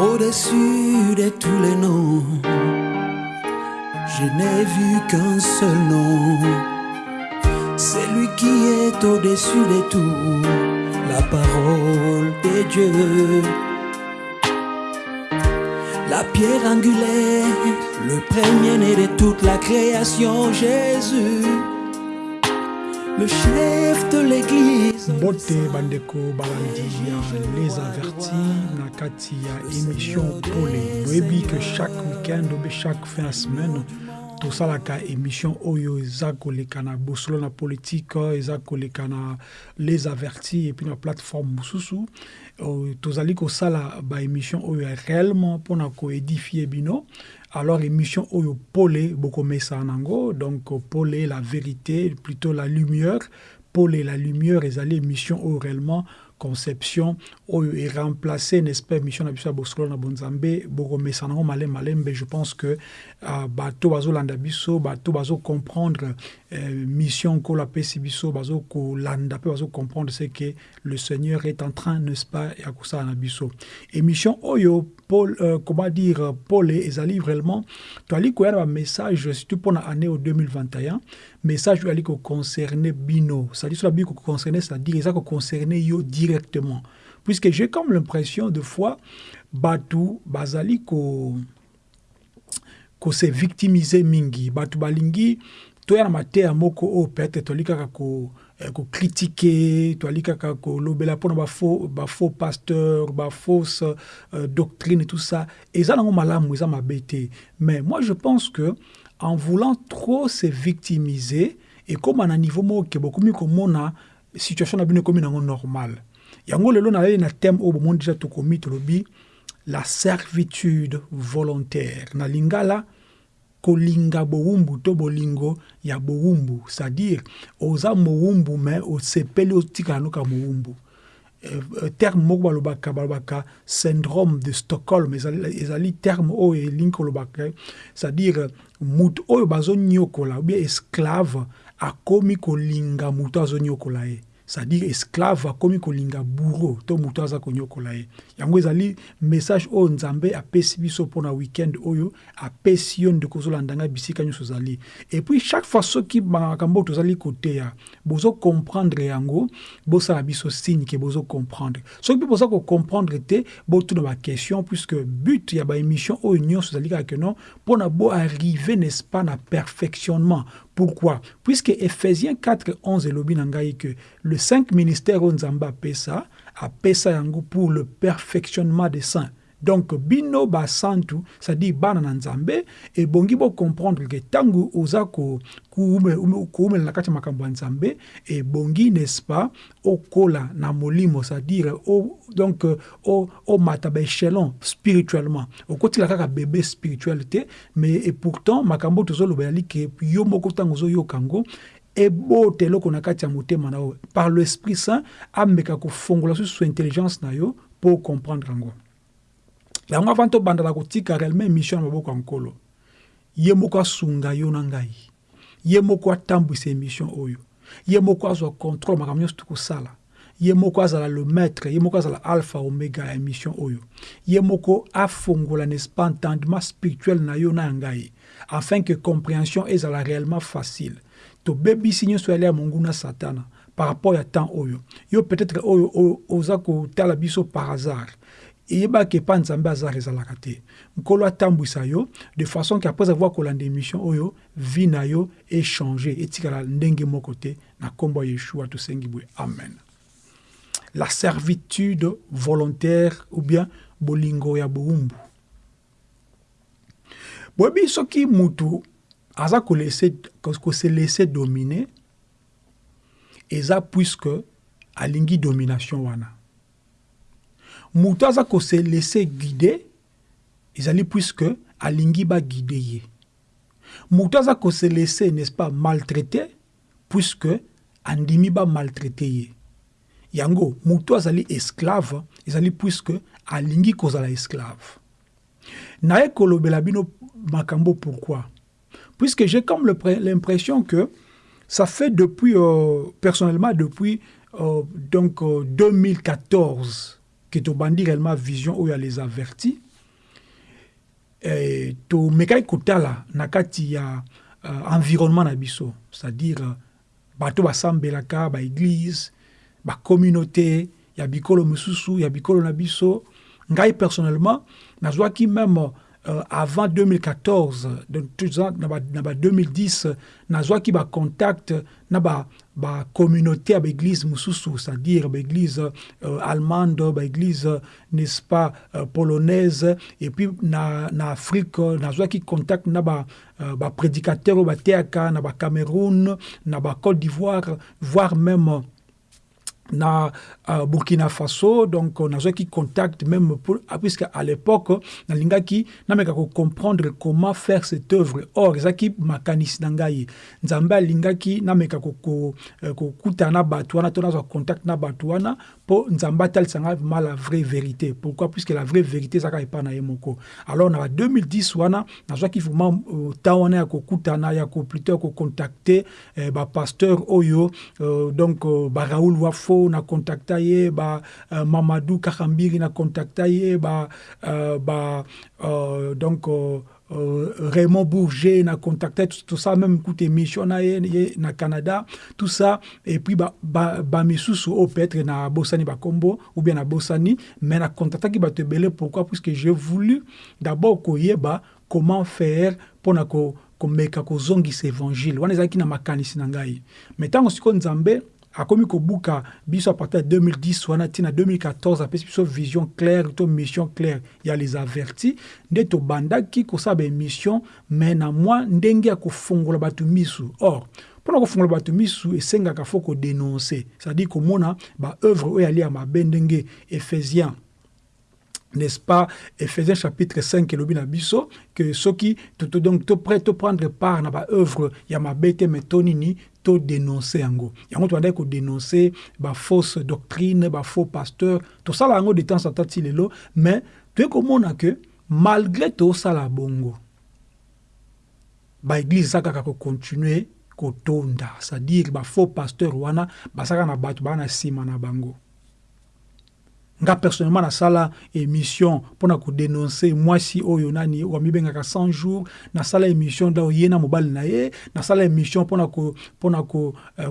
Au-dessus de tous les noms, je n'ai vu qu'un seul nom. C'est lui qui est au-dessus de tout, la parole de Dieu. La pierre angulaire, le premier-né de toute la création, Jésus, le chef de l'église. bote bandeko balandi ya les avertis na kati ya émission pole boyebi que chaque week-end obe chaque fin ya semaine tosalaka émission oyo eza koleka na bosolo na politike eza koleka na les avertis epuis na plateforme mosusu euh, tozali kosala baémission oyo ya réellement mpona koédifie bino alors émission oyo pole bokomesa nango donc pole la vérité plutôt la lumière. Pole la lumière ezali émission oyo réellement conception. Oyo eremplace n'est-ce pas émission na biso bosolo na bonzambe. Bokomesa nango malem malembe je pense que uh, bato bazolanda biso bato bazocomprendre euh, mission nkolo apesi biso bazokolanda mpe bazocomprendre ce que le seigneur est en train n'est-ce pas ya kosala na biso. Émission oyo Paul, euh, comment dire pole ezali vraiment. Toali koya na bamessage surtout mpona année au 2021 message oyo ali koconcerne bino. C'est-à-dire na bino koconcerne c'est-à-dire eza koconcerne yo directement. Puisque j'ai comme l'impression de fois bazali mingi. Balingi peut-être ko eh, toali kaka kolobela mpona bafaux bafaux pasteur bafausse euh, doctrine tout ça eza nango malamu eza mabe te mais moi je pense que en voulant trop se victimiser ekóma na niveau moko ke bokomi komona situation na bino ekomi nango normal yango lelo nalali na thème oyo bomoni deja tokomi tolobi la servitude volontaire. Na lingala kolinga bowumbu to bolingo ya bowumbu. C'est-à-dire oza mowumbu me osepeli otikala noka mowumbu. Uh, terme moko balobaka balobaka syndrome de stockholm. Ezali, terme oyo elingi kolobaka c'est-à-dire mutu oyo bazonyokola obie esclave akomi kolinga mutu azonyokola ye c'est-à-dire esclave akomi kolinga bourreau to moto aza konyokola ye. Yango ezali message oyo nzambe apesi biso mpona weekend oyo apesi yo ndeko ozolandanga bisika nyonso ozali et puis chaque fois soki makambo tozali koteya bozokomprendre yango bosala biso signe ke bozokomprendre soki mpe boza kocomprendre te botuna baquestion puisque but ya baémission oyo nyonso ezali kaka keno mpona boarrive n'est-ce pas na perfectionnement Pourquoi? Puisque Ephésiens 4, 11 elobi na ngai que le cinq ministères oyo nzambe apesa apesa yango pour le perfectionnement des saints donc bino basantu c'est-à-dire bana na nzambe ebongi bocomprendre ke ntango oza koumela na kati ya makambo ya nzambe ebongi n'est-ce pas okola na molimo c'est-à-dire donc omata baéchelon spirituellement. Okotikala kaka bebe spirituel te mais et pourtant makambo tozoloba yali ke yo moko ntango ozoyoka yango ebota eloko na kati ya motema na par l'esprit saint ameka kofongola intelligence na yo mpo comprendre yango avant tobandala kotika réellement émission na maboko ya nkolo ye moko asunga yo na ngai. Ye moko atambwisa émission oyo. Ye moko azwa contrôle makambo nyonso tokosala ye moko azala le maître ye moko azala alpha omega ya émission oyo. Ye moko afongola n'est-ce pas entendement spirituel na yo na ya afin que compréhension ezala réellement facile. Tobebisi nyonso yali ya monguna satana par rapport ya temps oyo. Yo peut-être oyo oza kotala biso par hasard eyebaki epa nzambe azar ezalaka te. Nkolo atambwisa yo de façon ke après avoir kolanda émission oyo vi na yo echange etikala ndenge moko te na nkombo yeshua amen. La servitude volontaire ou bien bolingo ya bowumbu. Boyebi soki mutu aza kose laisse dominer eza puisque alingi domination wana moto aza kose laisse guide ezali puisque alingi baguide ye. Moto aza kose laisse n'est-ce pas maltraité puisque andimi bamaltraite ye. Yango moto azali esclave ezali puisque alingi kozala esclave. Naye kolobela bino makambo pourquoi? Puisque j'ai comme l'impression que ça fait depuis euh, personnellement depuis euh, donc euh, 2014 que tobandi réellement vision oyo les avertis. Eh, tomekaki kotala na ya uh, environnement na biso c'est-à-dire uh, bato basambelaka baeglise bacommunauté ya bikolo mosusu ya bikolo na biso ngai personnellement nazwaki même euh, avant 2014 na ba 2010 nazwaki bacontact na ba bacommunauté ya baeglise mosusu c'est-à-dire baeglise euh, allemande baeglise n'est-ce pas euh, polonaise et puis na, na afrique nazwaki contact na ba euh, baprédicateur oyo bateyaka na bacôte d'ivoire voire même na uh, Burkina Faso donc on a qui contact même pour, puisque à l'époque na lingaki na meka ko comprendre comment faire cette œuvre. Or ezaki makanisi na ngai nzambe alingaki na meka ko ko, ko kuta na batu wana to na contact na batu wana po nzambe atalisanga ma la vraie vérité. Pourquoi? Puisque la vraie vérité ezaka epa na ye moko. Alors na 2010 wana nazwaki vraiment uh, temps wana ya kokutana ya ko plutôt ya kocontacte eh, bapasteur oyo uh, donc uh, baraoul wafo na contacta ye ba uh, mamadou kakambiri na contacta ye ba, uh, ba uh, donc uh, Uh, Raymond Bourget na contacté tout, tout, ça même écoute émission na na Canada tout ça. Et puis ba ba, ba misusu au peut-être na Bossani ba Combo ou bien na Bossani mais na contacté qui ba te belé pourquoi? Parce que j'ai voulu d'abord koyeba comment faire pour na ko komeka kozongisa évangile. Wana ezalaki na makanisi na ngai. Mais ntango sikoyo nzambe akomi kobuka biso à partir de 2010 wana ntina 2014 apesi biso vision claire to mission claire. Ya les avertis nde tobandaki kosala baémission mais na mwa ndenge ya kofongola bato misu. Or mpona kofongola bato misu esengaka fo kodénonce c'est-à-dire komona baœuvre oyo ali ya mabe ndenge éphésiens n'est-ce pas? Ephésiens chapitre 5 elobi na biso que soki donc to prêt to prendre part na baœuvre ya mabe te me to dénoncer yango yango tobandaki kodénoncer bafausse doctrine bafaux pasteur. Tosala yango de temps en temps ti lelo mais toyei komona ke malgré tosala bongo baeglise eza kaka kocontinue kotonda. C'est-à-dire bafaux pasteur wana bazalaka na bato baa na nsima na bango nga personnellement nasala émission mpona kodénonce mwasi oyo nani wamibengaka 100 jours. Nasala émission da ye na mobali na ye nasala émission mpona mpona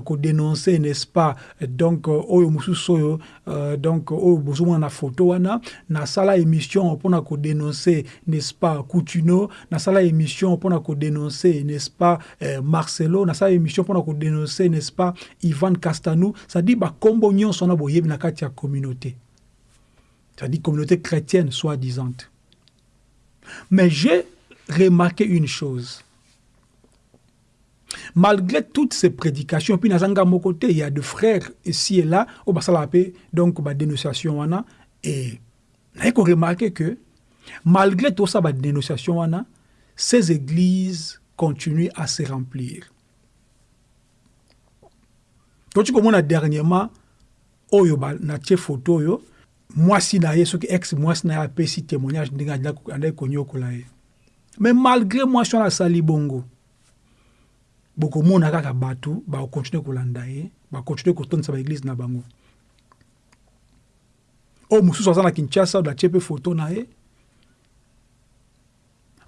kodénonce uh, n'est-ce pas? Donc uh, oyo mosusu oyo uh, donc oyo bozomona na photo wana. Nasala émission mpona kodénonce n'est-ce pas coutuno nasala émission mpona kodénonce n'est-ce pas uh, marcelo. Nasala émission mpona kodénonce n'est-ce pas ivan castanou. C'est-à-dire bakombo nyonso wana boyebi na kati ya communauté c'est-à-dire communauté chrétienne soi-disant. Mais j'ai remarqué une chose. Malgré toutes ces prédications, puis dans mon côté, il y a des frères ici et là, au Basalapé, donc, ma dénonciation, et j'ai remarqué que, malgré tout ça, ma dénonciation, ces églises continuent à se remplir. Quand tu commences dernièrement, oyo na photo mwasi na ye soki ex mwasi na ye apesi témoignage ndenge andaki konyokola ye. Mais malgré mwasi wana asali bongo bokomona kaka bato bakokontinue kolanda ye bakontinue kotondisa baeglize na bango. Oyo mosusu aza na kinshasa oyo atie mpe foto na ye.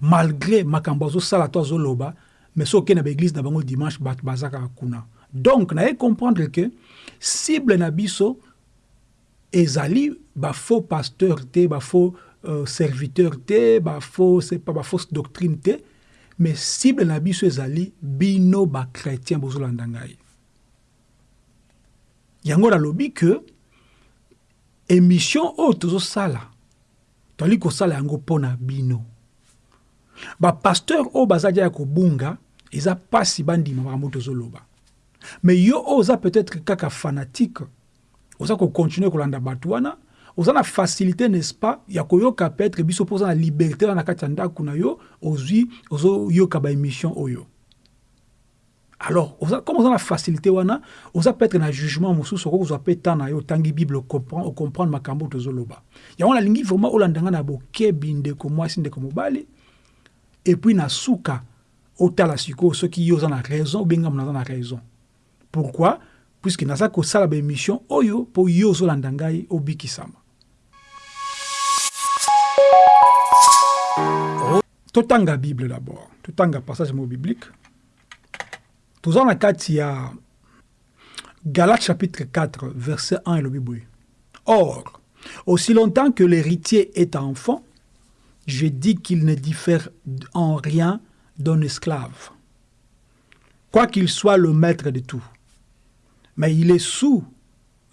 Malgré makambo azosala to azoloba mais soki okende na baeglize na bango dimanche bato baza kaka kuna. Donc naye comprendre ke cible na biso ezali bafaux pasteur te bafaux euh, serviteur te bafaux pas bafausse doctrine te mais cible na biso ezali bino bachrétien bozolanda ngai. Yango nalobi ke émission oyo tozosala tozali kosala yango mpo na bino bapasteur oyo baza dia ya kobunga eza mpasi bandima makambo tozoloba. Mais yo oza peut-être kaka fanatique oza kocontinue kolanda bato wana. Oza na facilité n'est-ce pas ya koyoka peut-être biso mpo oza na liberté wana na kati ya ndako na yo ozwi ozoyoka baémission oyo. Alors oza, comme oza na facilité wana oza peut-être na jugement mosusu okoki kozwa mpe temps na yo otangi bible ocomprendre makambo tozoloba. Yango nalingi vraiment olanda nga na bokebi ndeko mwasi ndeko mobali epuis na suka otala sikoyo soki yo oza na raison obengamu naza na raison. Pourquoi? Puisque naza kosala baémission oyo mpo yo ozolanda ngai obikisama. Totanga bible d'abord. Totanga passage mo biblique. Toza na kati ya Galates chapitre 4 verset 1 elobi boye. Or aussi longtemps que l'héritier est enfant je dis qu'il ne diffère en rien d'un esclave. Quoi qu'il soit le maître de tout mais il est sous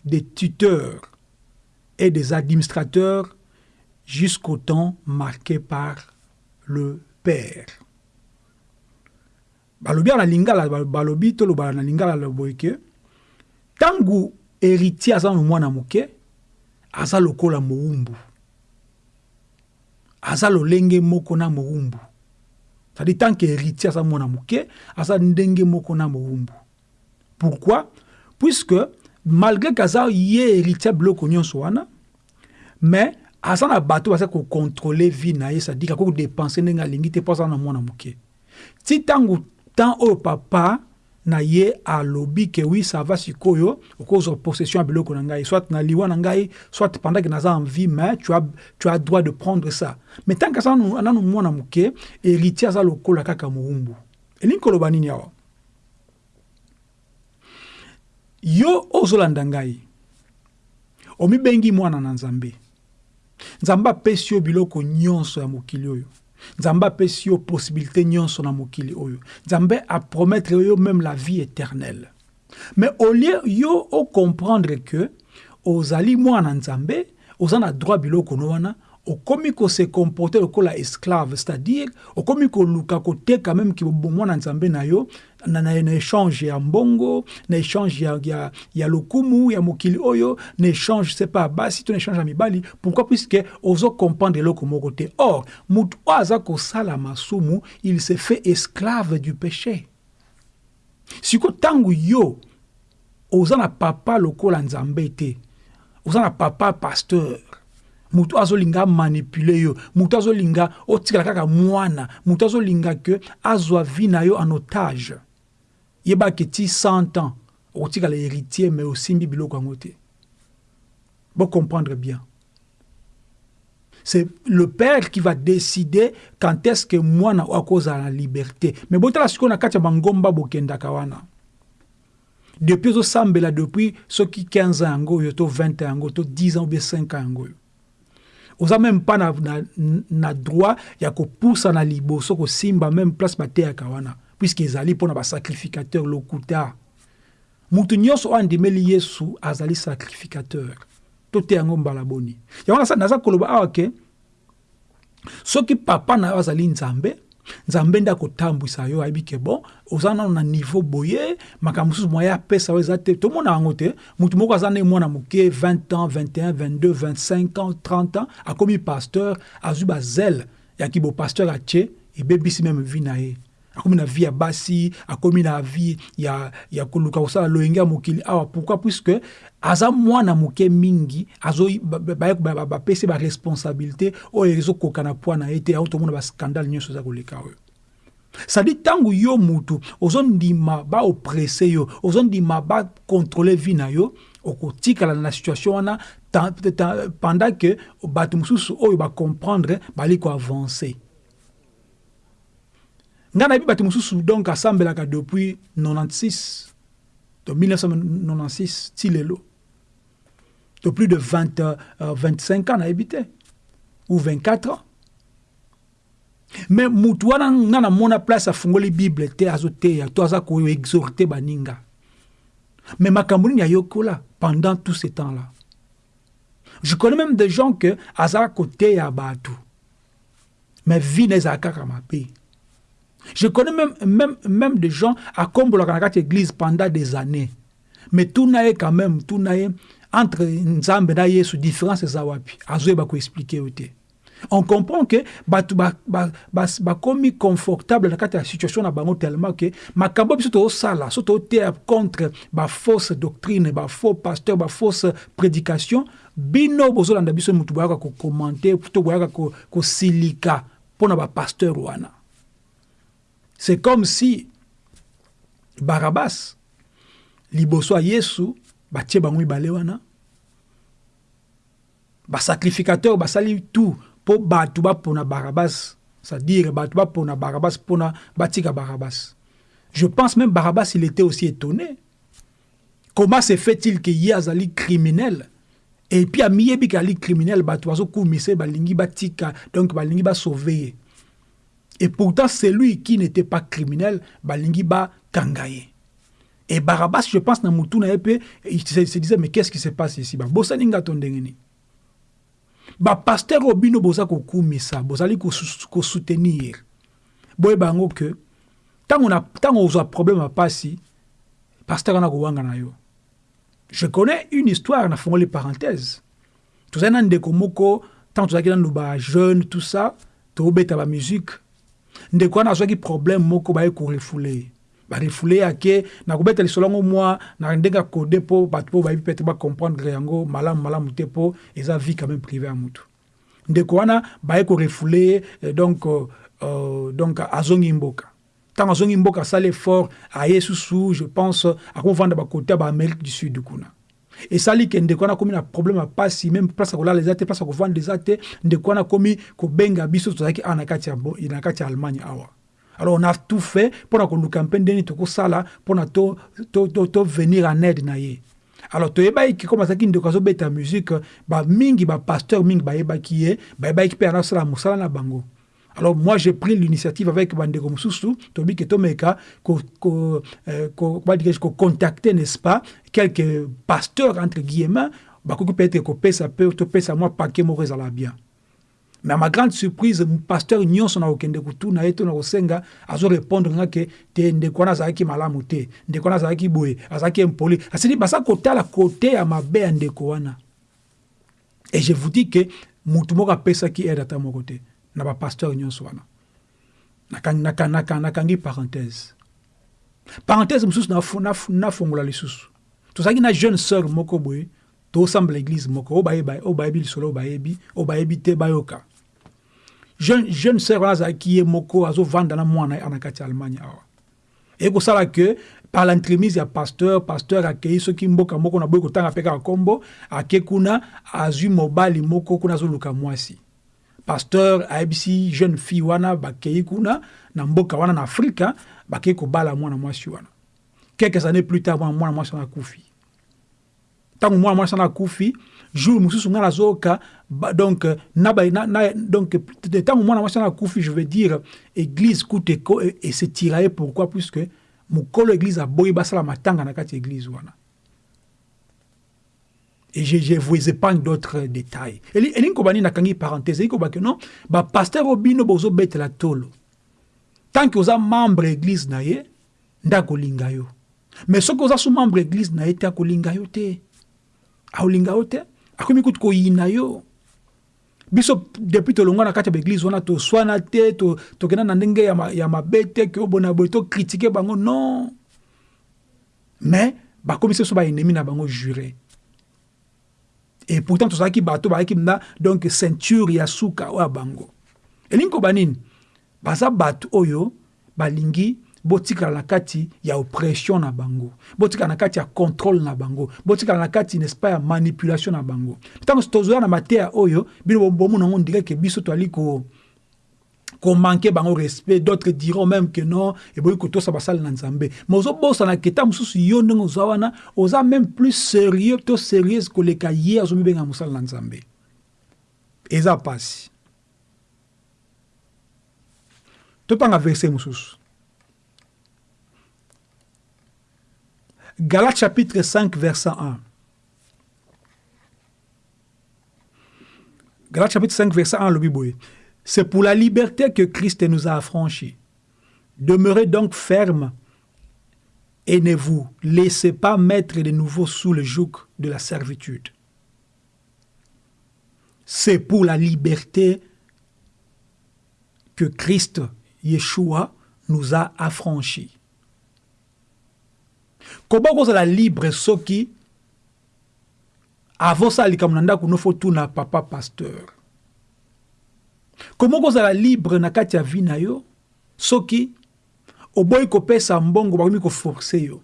des tuteurs et des administrateurs jusqu'au temps marqué par le Père. balobi na lingala balobi tolobala na lingala loboye ke ntango héritier aza na mwana moke aza lokola mowumbu. Aza lolenge moko na mowumbu. Cestadi tant que héritier aza mwana moke aza ndenge moko na pourquoi? Puisque malgré ke aza ye héritier biloko nyonso wana mais aza na bato baza kocontrôle vie na ye cestadire akoki kodepense ndenge alingi te mpo aza na mwana moke ti ntango temps oyo papa na ye alobi ke wi ça va sikoyo okozwa possession ya biloko na ngai soit na liwa na soit pendant que naza en vie mais tu as, tu as droit de prendre ça mais tant que aza nanu mwana moke héritier aza lokola kaka mowumbu elingi koloba nini awa yo ozolanda ngai. Omibengi mwana na nzambe. Nzambe apesi yo biloko nyonso ya mokili oyo. Nzambe apesi yo possibilité nyonso na mokili oyo. Nzambe même la vie éternelle. Mais au lieu yo ocomprendre que ozali mwana nzambe oza na droit biloko no okomi kose comporter lokola esclave c'est-à-dire okomi koluka koteka même ki mwana nzambe na yo na, na, na échange ya mbongo na échange ya, ya, ya lokumu ya mokili oyo na échange c'est pas basi to na échange ya mibali. Pourquoi? Puisque ozo comprendre eloko moko te. Or moto oyo aza masumu il se fait esclave du péché. Siko ntango yo oza papa lokola nzambe te. Oza papa pasteur moto azolinga manipule yo. Moto azolinga otikala kaka mwana. Moto azolinga ke azwa vi na yo en otage. Yebaki ti 100 ans okotikala héritier mais osimbi biloko yango te. Comprendre bien. C'est le père qui va décider quand est-ce que mwana akozala na liberté. Mais botala sikoyo na kati ya bangomba bokendaka wana. Depuis ozosambela depuis soki 15 ans yango oyo to 20 ans yango to 10 ans ou bien 5 ans yango oyo oza même pas na, na, na droit ya kopusa na liboso kosimba même place bateyaka wana puisque ezali mpo na basacrificateur lokuta. Mutu nyonso oyo andimeli yesu azali sacrificateur. Tote yango mbala boni. Yango naza koloba awa ke soki papa na yo azali nzambe nzambe nde akotambwisa yo ayebi ke bon. Oza nano na niveau boye makambo mosusu moya apesa yo eza te. Tomona yango te motu moko aza mwana moke 20 ans 21 22 25 ans 30 ans akomi pasteur azwi bazele yaki bopasteur atie ebebisi meme vi na ye. Akomi na vie ya basi akomi na vie ya, ya koluka kosala loyenge ya mokili. Awa puisque aza mwana moke mingi bapesi baresponsabilité oyo ezokoka na poids na ye te aho tomona bascandale nyonso eza koleka oyo. Sadi ntango yo mutu ozondima baopresse yo ozondima bakontrole vie na yo okotikala na situation wana pendant ke bato mosusu oyo bacomprendre bali koavance ngai nayebi bato mosusu donc asambelaka depuis 96 de 1996 ti lelo de plus de 20, euh, 25 ans nayebi te ou 24 ans. Mais mutu wana nga namona place afungoli bible te azoteya to aza koexorte baninga. Mais makambo nini ayokola pendant tout ce temps là je connais même des gens que azala koteya bato mais vie na ezala kaka mabe je connais même, même, même des gens à kombolaka na kati église pendant des années. Mais tuna ye quand même tuna ye entre nzambe na yesu différence eza wapi azoyeba koexplike yo te on comprend que bato bakomi ba, ba, ba confortable na kati ya situation na bango tellement ke makambo biso tozosala so toteya contre bafausse doctrine bafaux pasteur bafausse prédication bino bozolanda biso motu boyaka kokommente to boyaka kosilika mpo na bapasteur wana c'est comme si barabas liboso yesu batie bango mibale wana. Basacrificateur basali tout mpo bato bapona barabas c'est-à-dire bato bapona barabas mpona batika barabas je pense même barabas il était aussi étonné. Comment se fait-il que ye azali criminel? Et puis amiyebi ke ali criminel bato bazokumisa balingi batika donc balingi basauve ye et pourtant celui qui n'était pas criminel balingi bakanga ye et barabas je pense na mutu na ye mpe il se disait mais qu'est-ce qui se passe ici? Babosani nga to ndenge nini bapaster oyo bino boza kokumisa bozali kosoutenir boyeba yango ke ntango ozwa problème ya pasi paster wana kowanga na yo. Je connais une histoire nafongoli parenthèse tozali na ndeko moko ntango tozalaki nanu bajeune tout ça tobeta bamusike ndeko wana azwaki problème moko baye korefule barefule yake na kobeta lisolo yango mwa na ndenge akode mpo bato mpo bayebi pete yango malamu malamu te mpo eza vie quand même privé ya mutu. Ndeko wana baye korefule ye donc, uh, donc azongi mboka. Ntango azongi mboka asali effort aye susu je pense akovanda bakote ya baamérique du sud kuna esali ke ndeko wana akomi na problème ya pasi même place ya kolala eza te place ndeko biso allemagne alors on a tout fait mpona koluka mpe ndeni tokosala mpona tovenir to, to, to en aide na ye. Alors ndeko musique mingi bayebaki ye bayebaki mpe anasala mosala na bango alors moi j'ai pris l'initiative avec bandeko mosusu tobi ke tomeka kocontacter n'est-ce pas quelques pasteurs entre guillemets bakoki peut-être kopesa mpe topesa mwa pake moko ezala bien. Mais à ma grande surprise pasteur nyonso na kokende kutuna ye to na kosenga azorépondre nga ke te ndeko wana azalaki malamu te ndeko wana azalaki boye azalaki impoli. Asili basa kotala kote ya mabe ya ndeko wana. Et je vous dis ke mutu moko apesaki aide ata moko te na bapasteur nyonso wana nakangi parenthèse. Parenthèse mosusu nafongola lisusu tozalaki na jeune sœur moko boye tosambela église moko oyo bayebi lisolo oyo bayebi oyo bayebi te bayoka. Jeune, jeune sœur wana azalaki ye moko azovanda na mwana ye na kati ya allemagne awa. Ekosala ke par l'entremise ya pasteur pasteur akei soki mboka moko na boyi kotanga mpe kaka nkombo ake kuna azwi mobali moko kuna azoluka mwasi pasteur ayebisi jeune fille wana bakei kuna na mboka wana na afrika bakei kobala mwana mwasi wana. Quelques années plus tard mwana mwasi wana akufi. Ntango mwana mwasi wana akufi jour mosusu ngai nazoyoka donc donc ntango mwana mwasi wana akufi je veux dire église kuta esetira ye pourquoi? Puisque mokolo église aboyi basala matanga na kati ya église wana et je, je vous épargne d'autres détails. Elingi kobani nakangi parenthèse. Non? Bapaster oyo bino bozobetela tolo. Tant que oza membre église na ye nde akolinga yo. Mais soki oza so membre église na yo biso depuis na kati ya wana te na ndenge ya ke obona boye tokritike bango non. Mais na bango juré et pourtant tozalaki bato bazalaki na donc ceinture ya suka oyo ya bango elingi koba nini baza bato oyo balingi botikala na kati ya oppression na bango. Botikala na kati ya contrôle na bango. Botikala na kati n'est-ce pas ya manipulation na bango. Ntango tozoya na mateya oyo bino bomona yango direke biso toali ko komanke bango respect. D'autres diront même que non eboyi kotosa basali na nzambe. Mais ozobosana keta mosusu yo ndenge oza wana oza même plus sérieux to sérieuse koleka ye azomibenga mosala na nzambe. Eza pasi. Totanga verset mosusu. Galates chapitre 5, verset 1. Galates chapitre 5, verset 1, le Bible. C'est pour la liberté que Christ nous a affranchis. Demeurez donc ferme et ne vous laissez pas mettre de nouveau sous le joug de la servitude. C'est pour la liberté que Christ, Yeshua, nous a affranchis. koba kozala libre soki avosala likambo na ndako nofo tuna papa pasteur komo kozala libre na kati ya vi na yo soki oboyi kopesa mbongo bakomi koforce yo.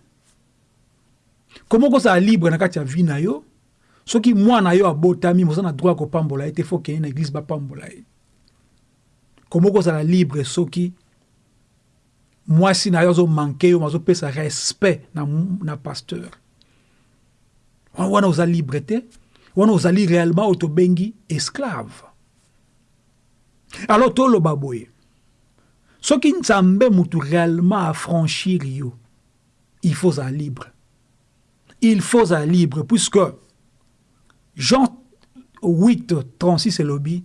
Komo kozala libre na kati ya vi na yo soki mwana yo abotami moza na droit ya kopambola ye te fo kende na eglize bapambola ye komo kozala libre soki mwasi na yo azomanke yo azopesa respect na, na pasteur. Wana oza libre te wana ozali réellement oyo tobengi esclave alors toloba boye soki nzambe mutu réellement affranchir il faut ozala libre. Il faut ozala libre puisque jean 8 36 elobi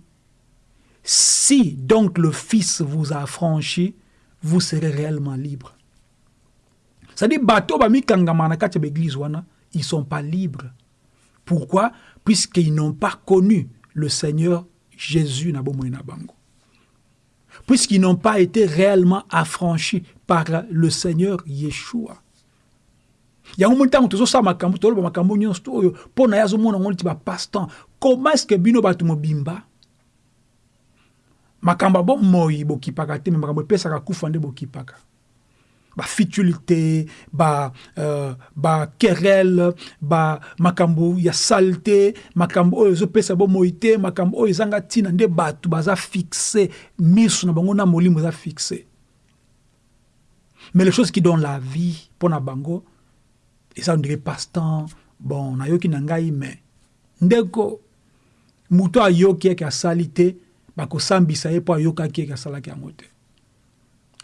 si donc le fils vous a affranchi vous serez réellement libre. C'est-à-dire bato wana ils sont pas libres. Pourquoi? Puisqu'ils n'ont pas connu le Seigneur Jésus na bomoi na bango puisqu'ils n'ont pas été réellement affranchis par le Seigneur Yeshua. Yango moni ntango tozosala makambo toloba makambo nyonso oyo mpo na ye azomona ngo neti est ce que bino bato mobimba makambo ya bomoi bokipaka te me makambo epesaka kufa nde bokipaka bafitule te baquerelle ba, ba makambo ya sale te makambo oyo ezopesa bomoi te makambo oyo ezanga ntina nde bato baza fixe miso na bango na molimo eza fixe. Mais les choses qui donnent la vie mpo na bango eza ondire passe-temps bon nayoki na ngai mais ndeko moto ayoki eke asali te bakosambisa ye mpo ayokaki eke asalaki yango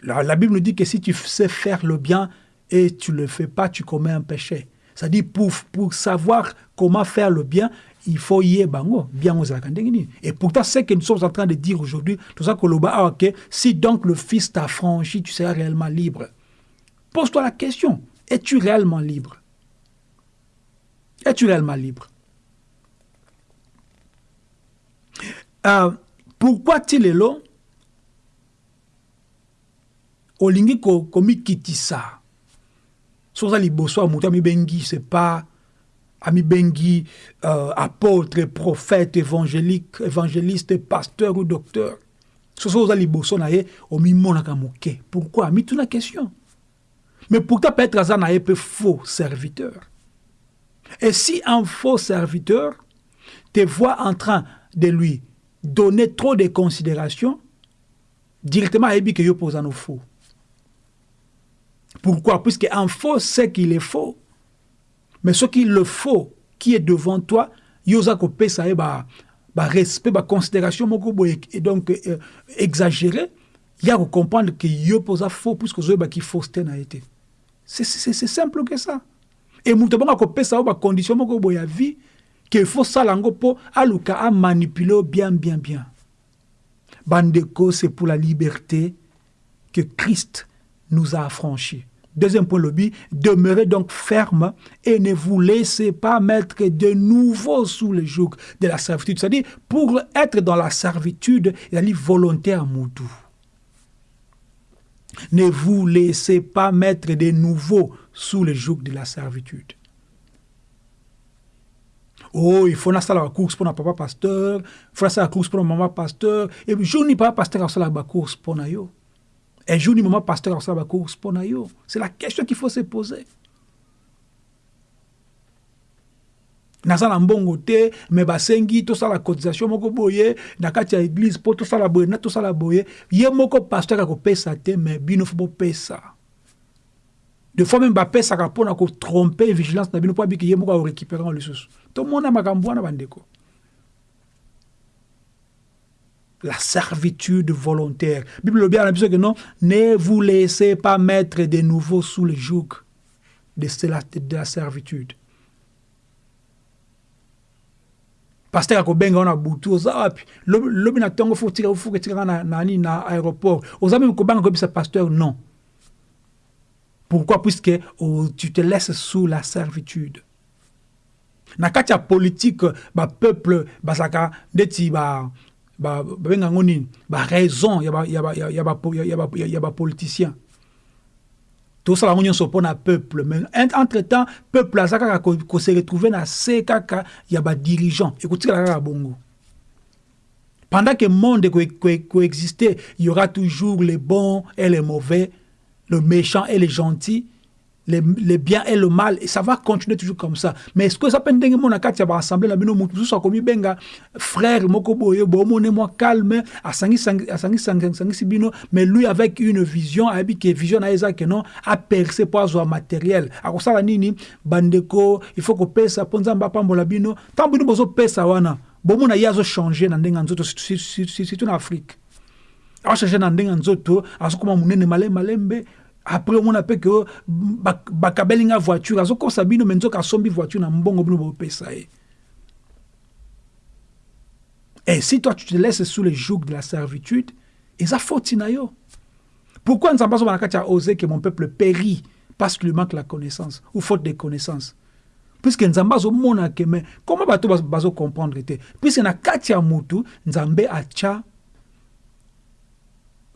la, Bible nous dit que si tu sais faire le bien et tu ne le fais pas, tu commets un péché. C'est-à-dire, pour, pour savoir comment faire le bien, il faut y aller bien aux Et pourtant, ce que nous sommes en train de dire aujourd'hui, tout que ah, si donc le Fils t'a franchi, tu seras réellement libre. Pose-toi la question, es-tu réellement libre? Es-tu réellement libre? Euh, Pourquoi il est long olingi komikitisa ko so oza liboso ya moto amibengi c'est pas amibengi euh, apôtre prophète évangélique évangéliste pasteur ou docteur. So so oza liboso na ye omimonaka moke. Pourquoi? Amituna question. Mais pourtant peut-être aza na ye mpe faux serviteur? Et si un faux serviteur te voit en train de lui donner trop de considération directement ayebi ke yo mpo oza faux pourquoi? Puisqu'un faux sait qu'il est faux. Mais ce qui le faux, qui est devant toi, yosa ko pesa ba ba respect, ba considération moko et donc euh, exagéré, il y a comprendre que yo posa faux puisque zo ba qui fausseté na été. C'est c'est simple que ça. Et muto bonga ko pesa ba condition moko boya vie que faut ça lango po aluka a manipuler bien bien bien. Bandeko, c'est pour la liberté que Christ nous a affranchis. Deuxième point, demeurez donc ferme et ne vous laissez pas mettre de nouveau sous le joug de la servitude. C'est-à-dire, pour être dans la servitude, il y a volontaire moudou. Ne vous laissez pas mettre de nouveau sous le joug de la servitude. Oh, il faut faire la course pour papa pasteur, il faut faire la course pour maman pasteur, et je n'ai pas pasteur à la course pour. Un jour, du moment pasteur course pour yo. C'est la question qu'il faut se poser. naza na mbongo te me basengi tosala cotisation moko boye. Na kati ya église mpo tosala boye na tosala boye. Ye moko pasteur akopesa te me bino fo bopesa de fois meme bapesaka mpona kotrompe vigilance na bino mpo abiki ye moko akorécupéra ngo lisusu tomona makambo wana bandeko la servitude volontaire. Bible dit que non, ne vous laissez pas mettre de nouveau sous le joug de de la servitude. pasteur akobenga wana butu oza wapi na pasteur non. Pourquoi? Puisque oh, tu te laisses sous la servitude. Na kati ya politique bapeuple babenga yango nini? Baraison ya bapoliticien tosala yango nyonso mpo na peuple. Mais entre temps peuple aza kaka kose retrouve na se kaka ya badirigant ekotikala kaka bongo. Pendant que monde coexister il y aura toujours les bons et les mauvais le méchant et les gentils les, les biens et le mal et ça va continuer toujours comme ça. Mais est-ce que ça peut ndenge mona kati ya assemblée na bino akomi benga frère moko boye bomone moi calme bino mais lui avec une vision ke vision na non aperce mpo azwa matériel. Akosala nini? Bandeko il faut kopesa mpo nzambe apambola bino ntango bino bozopesa wana. Bomona ye azochange na ndenge ya nzoto surtout na afrique. Achange na ndenge ya nzoto malembe après omona mpe ke bakabeli nga voiture azokosa bino me nzoka asombi voiture na mbongo bino bopesa ye. Et si toi tu te laisses sous le joug de la servitude eza faute na yo. Pourquoi nzambe azoba na kati ose que mon peuple périt parce qu'il manque la connaissance ou faute de connaissance? Puisque nzambe azomona ke me comment bato bazocomprendre te? Puisque na kati ya mutu nzambe atya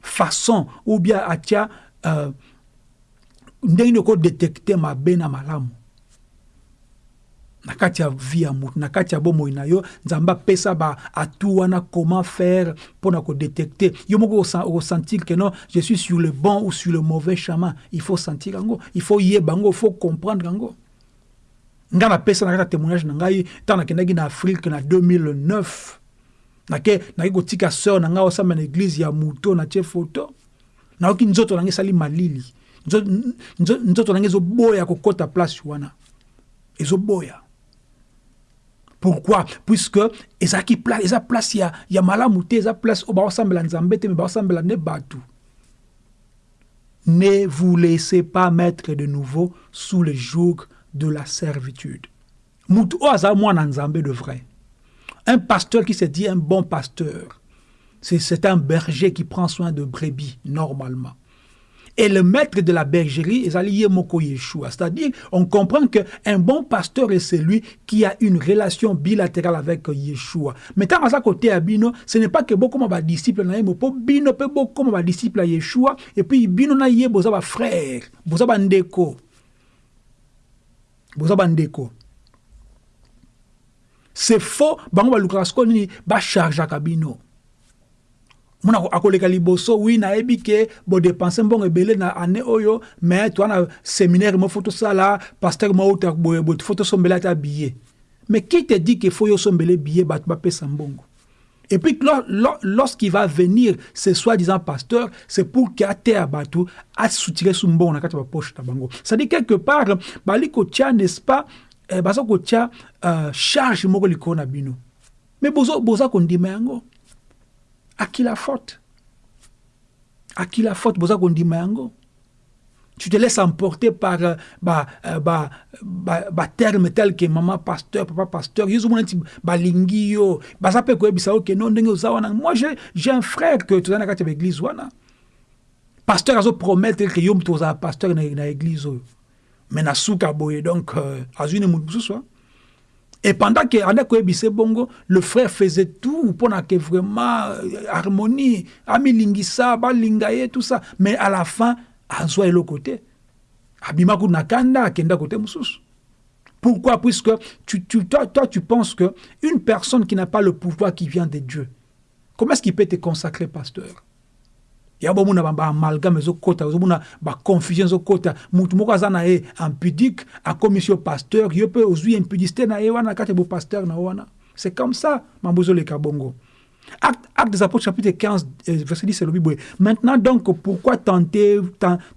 façon ou bien atya euh, ndenge nini okodetecte mabe na malamu. Na kati ya vie ya na kati ya bomoi na yo nzambe apesa baatu wana comment faire mpo na kodetecte yo moko okosentir ke non je suis sur le bon ou sur le mauvais chemin. Il faut sentir il faut yeba yango il faut comprendre yango. Nga napesa na kati ya témoignage na ngai ntango nakendaki na afrique na 2009 nake naki kotika sœur na ngai osamba na église ya moto na tie foto nzoto nange esali malili nzoto nange ezoboya kokɔta place wana. Ezoboya pourquoi? Puisque ezalaki place eza place ya, ya malamu te eza place oyo baosambela nzambe te me baosambela nde bato. Ne vous laissez pas mettre de nouveau sous le joug de la servitude. Mutu oyo azala mwana nzambe de vrai. Un pasteur qui se dit un bon pasteur c'est un berger qui prend soin de brebis normalement et le maître de la bergerie. C'est-à-dire, on comprend qu'un bon pasteur est celui qui a une relation bilatérale avec Yeshua. Mais tant à côté à Bino, ce n'est pas que beaucoup de disciples na yemo, Bino beaucoup de disciples à Yeshua, et puis Bino na yé bozaba frère, bozaba ndeko. Bozaba. C'est faux, bango ba lukrasko ni ba charge à. Muna akoleka liboso wi nayebi ke bodepense mbongo ebele na ane oyo me toa na séminaire mo fo tosala paster mo outa boye fo tosombela ata billet mais qui te dit que fo yo sombele billet bato bapesa mbongo? Et puis lorsqu'il va venir ce soi-disant pasteur c'est pour ke ateya bato asutire su mbongo na kati ya bapoche na bango. C'est-à-dire quelque part bali kotia n'est-ce pas eh, baza kotia uh, charge moko likolo na bino. Mais boza, boza kondima yango à qui la faute? À qui la faute? Tu te laisses emporter par euh, bah, euh, bah, bah, bah, terme tel que maman pasteur, papa pasteur. Moi j'ai un frère que tu kati l'église wana. Pasteur azo promettre que yo mtu oza pasteur na na église. Mais na boye donc euh, azune. Et pendant que bongo, le frère faisait tout pour que vraiment euh, harmonie, amilingisa, balingaye, tout ça. Mais à la fin, Ansoa est l'autre côté. Abimaku nakanda, kenda côté mususu. Pourquoi? Puisque tu, tu, toi, toi, tu penses que une personne qui n'a pas le pouvoir qui vient de Dieu, comment est-ce qu'il peut te consacrer pasteur? Ya bomona baamalgame ezokɔta ozomona baconfusion ezokɔta mutu moko aza na ye impudique akomi si yo pasteur yo mpe ozwi impudicité na ye wana kati ya na wana. C'est comme ça mambo ezoleka bongo. Acte, acte des apôtres chapitre 15 verset 10 c'est le Bible. Maintenant donc pourquoi tentez,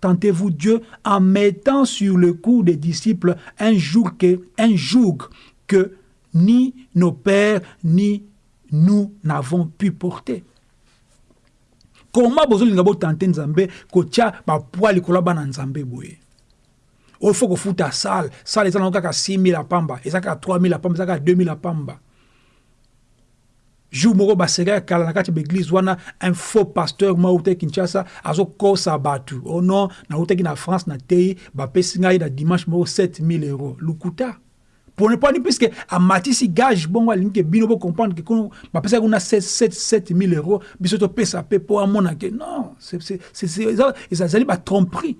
tentez-vous Dieu en mettant sur le cou des disciples un jour que un joug que ni nos pères ni nous n'avons pu porter? Koma bozolinga botante nzambe kotia bapoi likolo ya bana nzambe boye? Oyo fo kofuta sale sale eza nango kaka 6000 apamba eza kaka 3000 apamba eza kaka 2000 apamba jour moko baseka kala na kati ya baeglise wana un faux pasteur mo autaki kinshasa azokosa bato. O oh non nautaki na france na tei bapesi ngai na dimanche moko 7000 euro lukuta pour ne pas dire puisque amatisi gage bongo alingi ke bino bocomprendre ke kono bapesaki kuna 7000 euros biso topesa mpe mpo amona ke non ezali batromperie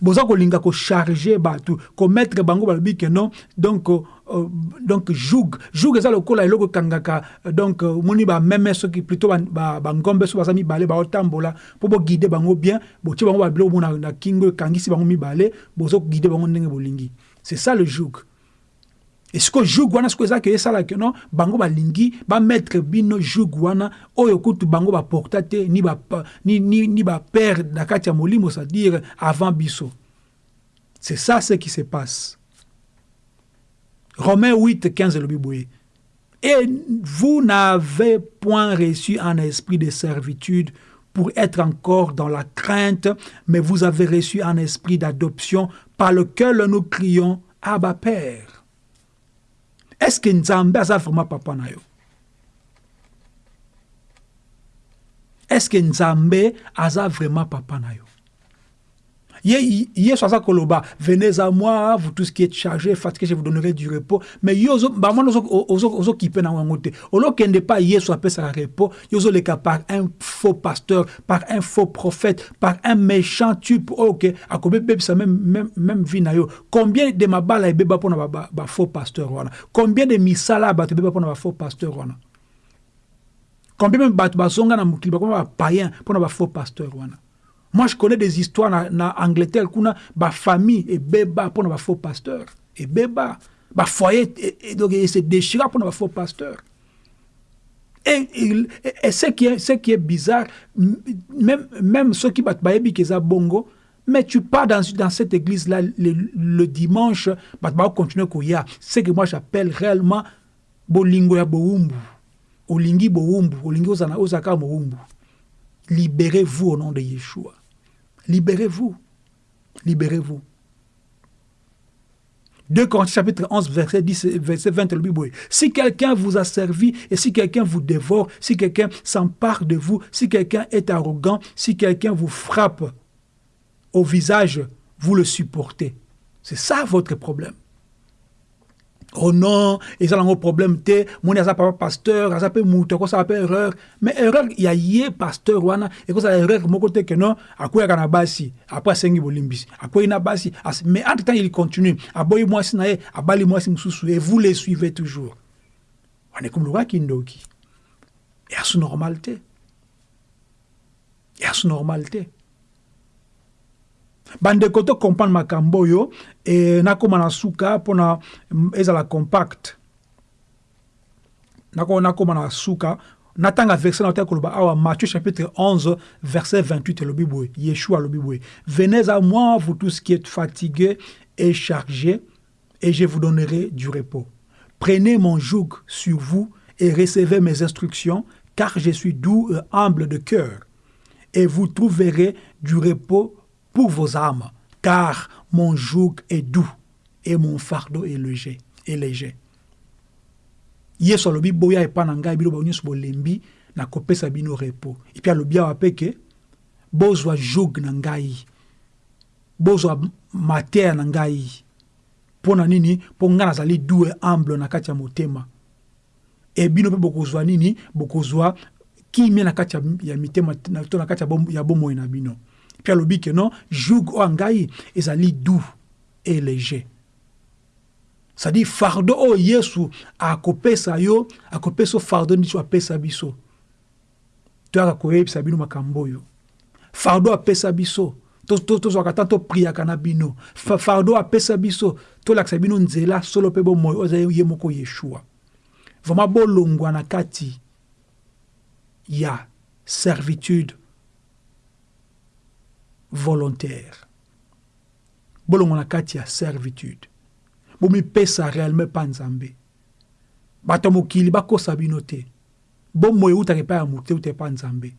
boza kolinga kocharge bato komettre bango balobi ke non donc uh, donc joug. Joug eza lokola eloko ekangaka donc moni bameme soki plutôt bangombe so baza mibale baotambola mpo boguide bango bien botie bango babiloko mo na kingo ekangisi bango mibale bozoguide bango ndenge bolingi. C'est ça le joug que joug wana balingi bamettre bino wana oyo bango ni ni, ni, ni ba c'est-à-dire biso. C'est ça ce qui se passe. Romains 8 15 elobi boye et vous n'avez point reçu un esprit de servitude pour être encore dans la crainte, mais vous avez reçu un esprit d'adoption par lequel nous crions Abba Père. Est-ce que Nzambe a vraiment papa na yo? Est-ce que Nzambe a vraiment papa na yo? Venez à moi, vous tous qui êtes chargés, fatigués, je vous donnerai du repos. Mais yo ba moi ozo ozo kipe na wango te. Olo kende pas Yesu appelle ça repos, yozo le par un faux pasteur, par un faux prophète, par un méchant type OK, akobe bebe ça même même même vie na yo. Combien de mabala ebeba pona ba, ba faux pasteur wana? Combien de misala ba beba pona ba faux pasteur wana? Combien même bato bazonga na mukili ba païen pona ba faux pasteur wana? Moi, je connais des histoires en Angleterre, kuna ba famille et beba pour nos faux pasteurs. Et beba, ba foyer et, donc se déchira pour nos faux pasteurs. Et, et, et, ce, qui est, ce qui est bizarre, même, même ceux qui battent baebi keza bongo, mais tu pars dans, dans cette église-là le, le, dimanche, bah, bah, continuer koya. Ce que moi j'appelle réellement bolingo ya boumbu. Olingi boumbu, olingi ozana ozaka boumbu. Libérez-vous au nom de Yeshua. Libérez-vous. Libérez-vous. 2 Corinthiens chapitre 11, verset, 10, verset 20, le Bible. Si quelqu'un vous a servi et si quelqu'un vous dévore, si quelqu'un s'empare de vous, si quelqu'un est arrogant, si quelqu'un vous frappe au visage, vous le supportez. C'est ça votre problème. Oh non eza nango problème te moni aza papa pasteur aza mpe moto akosala mpe erreur. Mais erreur ya ye pasteur wana ekozala erreur moko te ke non akweyaka na basi apres asengi bolimbisi akwei na basi mais entre temps il continue aboyi mwasi na ye abali mwasi mosusu et vous les suivez toujours. Wana ekomilokaki ndoki. Yasu normal te yasu normal te bandeko to comprendre makambo oyo e nakóma na suka ezala compact. Nakóma na suka natanga verset na otaki koloba awa matthieu chapitre 11 verset 28 elobi boye. Yeshua alobi boye. Venez à moi vous tous qui êtes fatigués et chargés et je vous donnerai du repos. Prenez mon joug sur vous et recevez mes instructions car je suis doux et humble de cœur. Et vous trouverez du repos pour vos âmes, car mon joug est doux et mon fardeau est léger. Est léger. yesu alobi boya epa na ngai bino nyonso bolembi nakopesa bino repo epi alobi awa mpe ke bozwa joug na ngai bozwa mateya na ngai mpo na nini mpo ngai nazali due humble na kati ya motema e bino mpe bokozwa nini bokozwa kimia na kati ya mitema to na kati ya bomoi na bino puis alobi ke non joug oyo ngai ezali doux et léger. C'est-à-dire fardeau oyo yesu akopesa yo akopesa yo fardeau nini so apesa biso. Toyaka koyebisa bino makambo oyo fardeau apesa biso. Tozwaka ta topriaka na bino. Fardeau apesa biso. Tolakisa bino nzela solo mpe bomoi oyo ezali ye yeshua. Vraiment bolongwa kati ya servitude volontaire. Bolongo na kati ya servitude. Bomipesa réellement mpa nzambe. Bato ya mokili bakosa bino te. Bomoi eutaka epai ya motu euta epa nzambe.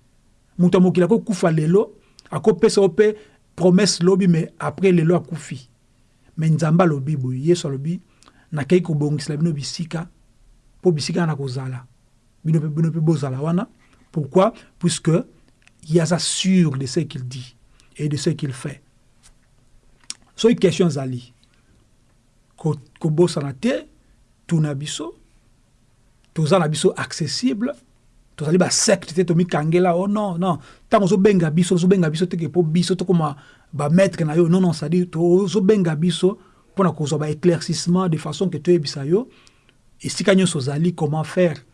Moto ya mokili akokufa lelo akopesa yo mpe promese lobi me après lelo akufi. Me nzambe alobi boye yesu alobi nakei kobongisela bino bisika mpo bisika na kozala. Bino mpe bozala wana. Pourquoi? Puisque yaza sûr de ce qu'il dit et de ce qu'il fait. So question zali. Kobosana te, tuna biso, accessible, tozali basecte te tomikangela oh non non ntango ozobenga biso ozobenga biso teke mpo biso tokoma bamaître na yo non non cestadire ozobenga biso mpona kozwa baéclaircissement de façon ke toyebisa yo esika nyonso ozali comment faire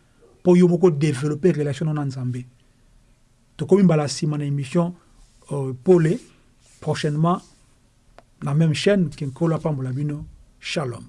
yo moko développer relation na nzambe tokomi mbala nsima na euh, prochainement la même chaîne ke nkolo apambola bino shalom